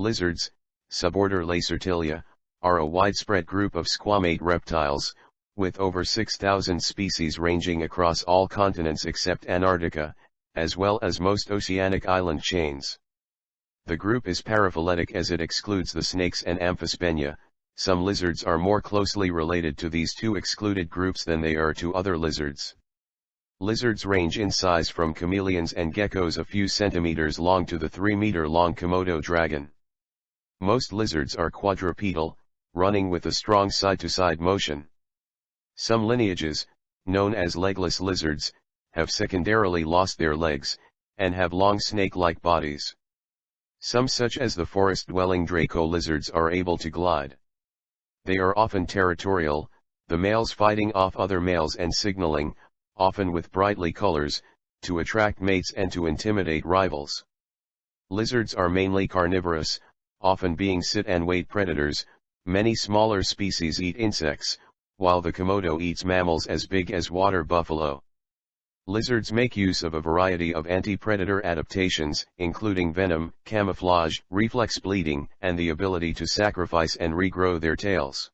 Lizards, suborder Lacertilia, are a widespread group of squamate reptiles, with over 6,000 species ranging across all continents except Antarctica, as well as most oceanic island chains. The group is paraphyletic as it excludes the snakes and amphisbaenia, some lizards are more closely related to these two excluded groups than they are to other lizards. Lizards range in size from chameleons and geckos a few centimeters long to the 3 meter long Komodo dragon. Most lizards are quadrupedal, running with a strong side-to-side -side motion. Some lineages, known as legless lizards, have secondarily lost their legs, and have long snake-like bodies. Some such as the forest-dwelling Draco lizards are able to glide. They are often territorial, the males fighting off other males and signaling, often with brightly colors, to attract mates and to intimidate rivals. Lizards are mainly carnivorous, often being sit and wait predators, many smaller species eat insects, while the Komodo eats mammals as big as water buffalo. Lizards make use of a variety of anti-predator adaptations, including venom, camouflage, reflex bleeding, and the ability to sacrifice and regrow their tails.